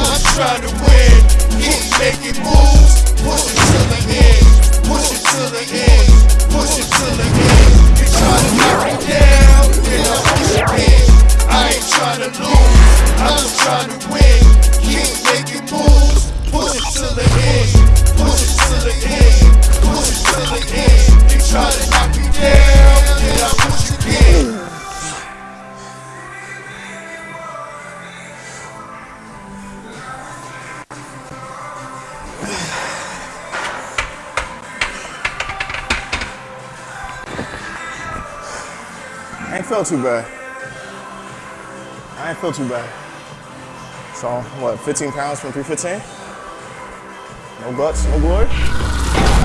trying to win. Keep making moves, push it to the end, push it to the end, push it to the end. You try to knock me down, then I push again. I ain't trying to lose, I'm just trying to win. Keep making moves, push it to the end, push it to the end, push it to the end. You try to I ain't feel too bad. I ain't feel too bad. So, what, 15 pounds from 315? No guts, no glory?